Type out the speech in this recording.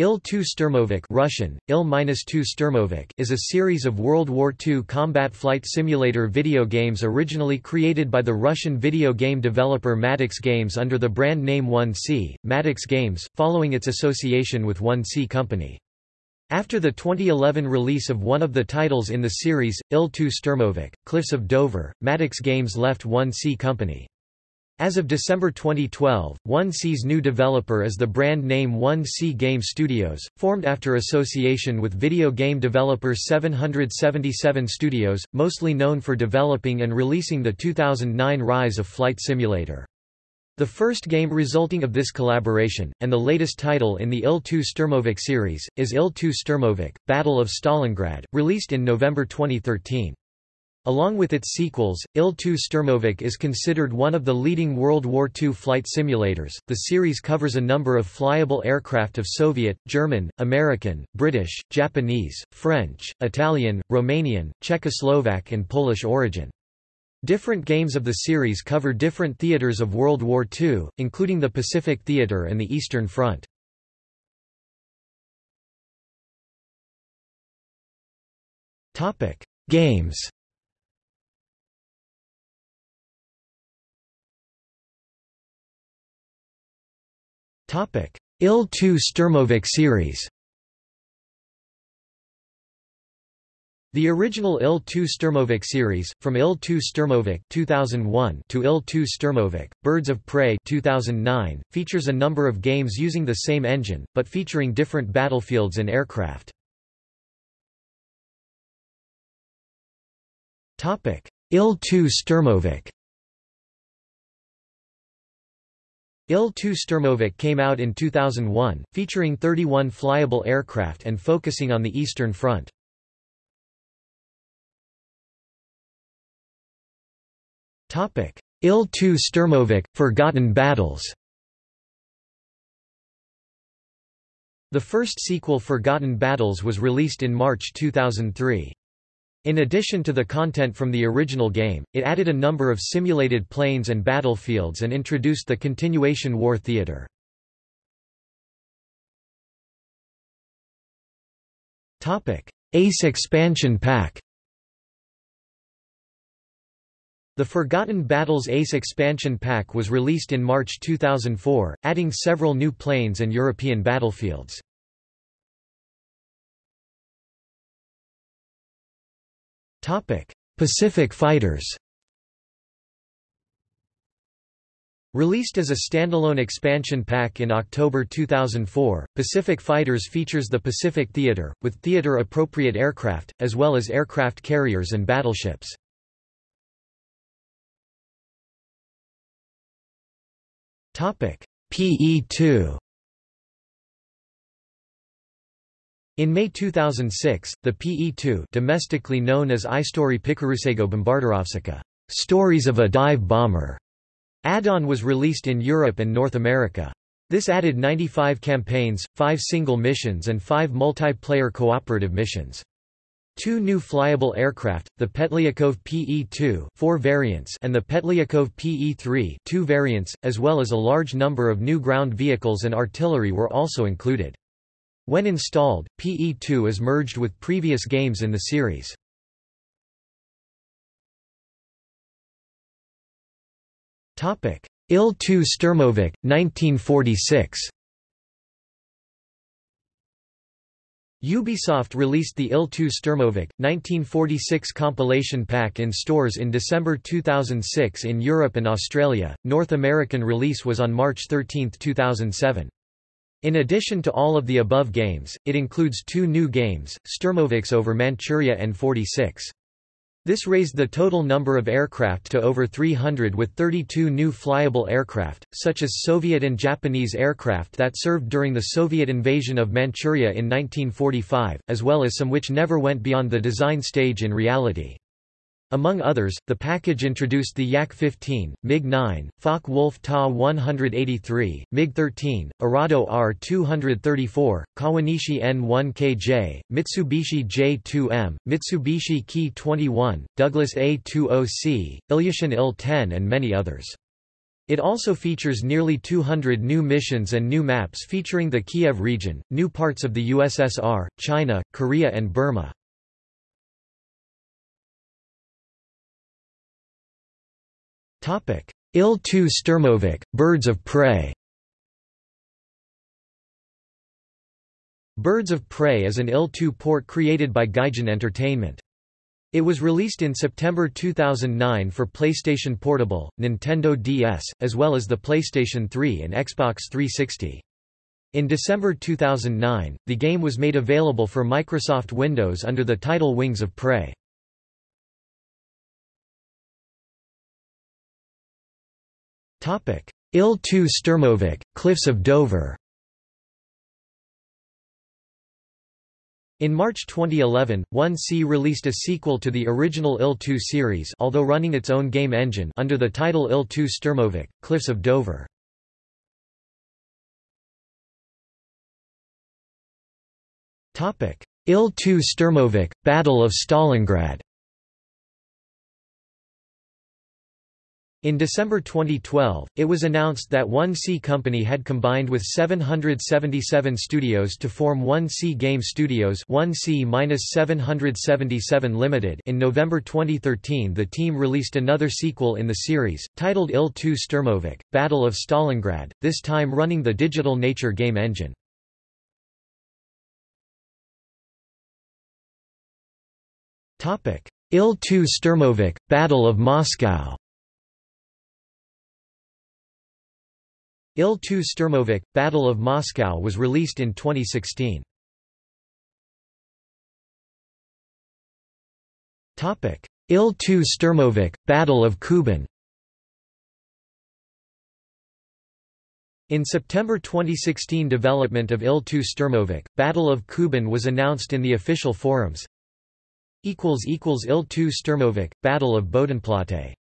Il-2 Sturmovik Russian, Il-2 Sturmovik is a series of World War II combat flight simulator video games originally created by the Russian video game developer Maddox Games under the brand name 1C, Maddox Games, following its association with 1C Company. After the 2011 release of one of the titles in the series, Il-2 Sturmovik, Cliffs of Dover, Maddox Games left 1C Company. As of December 2012, 1C's new developer is the brand name 1C Game Studios, formed after association with video game developer 777 Studios, mostly known for developing and releasing the 2009 Rise of Flight Simulator. The first game resulting of this collaboration, and the latest title in the Il-2 Sturmovik series, is Il-2 Sturmovik, Battle of Stalingrad, released in November 2013. Along with its sequels, Il-2 Sturmovik is considered one of the leading World War II flight simulators. The series covers a number of flyable aircraft of Soviet, German, American, British, Japanese, French, Italian, Romanian, Czechoslovak, and Polish origin. Different games of the series cover different theaters of World War II, including the Pacific Theater and the Eastern Front. Games Il-2 Sturmovik series. The original Il-2 Sturmovik series, from Il-2 Sturmovik 2001 to Il-2 Sturmovik, Birds of Prey 2009, features a number of games using the same engine, but featuring different battlefields and aircraft. Il-2 Sturmovik Il-2 Sturmovik came out in 2001, featuring 31 flyable aircraft and focusing on the Eastern Front. Il-2 Sturmovik – Forgotten Battles The first sequel Forgotten Battles was released in March 2003. In addition to the content from the original game, it added a number of simulated planes and battlefields and introduced the continuation war theater. Ace expansion pack The Forgotten Battles Ace expansion pack was released in March 2004, adding several new planes and European battlefields. Pacific Fighters Released as a standalone expansion pack in October 2004, Pacific Fighters features the Pacific Theater, with theater-appropriate aircraft, as well as aircraft carriers and battleships. PE-2 In May 2006, the PE-2 domestically known as iStory Pikorusego Bombarderowsika Stories of a Dive Bomber add-on was released in Europe and North America. This added 95 campaigns, 5 single missions and 5 multiplayer cooperative missions. Two new flyable aircraft, the Petlyakov PE-2 four variants and the Petlyakov PE-3 two variants, as well as a large number of new ground vehicles and artillery were also included. When installed, PE2 is merged with previous games in the series. Il-2 Sturmovik, 1946 Ubisoft released the Il-2 Sturmovik, 1946 compilation pack in stores in December 2006 in Europe and Australia. North American release was on March 13, 2007. In addition to all of the above games, it includes two new games, Sturmoviks over Manchuria and 46. This raised the total number of aircraft to over 300 with 32 new flyable aircraft, such as Soviet and Japanese aircraft that served during the Soviet invasion of Manchuria in 1945, as well as some which never went beyond the design stage in reality. Among others, the package introduced the Yak-15, MiG-9, Focke-Wulf Ta-183, MiG-13, Arado R-234, Kawanishi N-1KJ, Mitsubishi J-2M, Mitsubishi Ki-21, Douglas A-20C, Ilyushin Il-10 and many others. It also features nearly 200 new missions and new maps featuring the Kiev region, new parts of the USSR, China, Korea and Burma. IL-2 Sturmovik, Birds of Prey Birds of Prey is an IL-2 port created by Gaijin Entertainment. It was released in September 2009 for PlayStation Portable, Nintendo DS, as well as the PlayStation 3 and Xbox 360. In December 2009, the game was made available for Microsoft Windows under the title Wings of Prey. IL-2 Sturmovik, Cliffs of Dover. In March 2011, 1C released a sequel to the original IL-2 series although running its own game engine under the title IL-2 Sturmovik, Cliffs of Dover. IL-2 Sturmovik, Battle of Stalingrad In December 2012, it was announced that 1C Company had combined with 777 studios to form 1C Game Studios 1C-777 Limited. In November 2013 the team released another sequel in the series, titled IL-2 Sturmovik, Battle of Stalingrad, this time running the Digital Nature game engine. IL-2 Sturmovik, Battle of Moscow Il-2 Sturmovik, Battle of Moscow was released in 2016. Il-2 Sturmovik, Battle of Kuban In September 2016 development of Il-2 Sturmovik, Battle of Kuban was announced in the official forums. Il-2 Sturmovik, Battle of Bodenplatte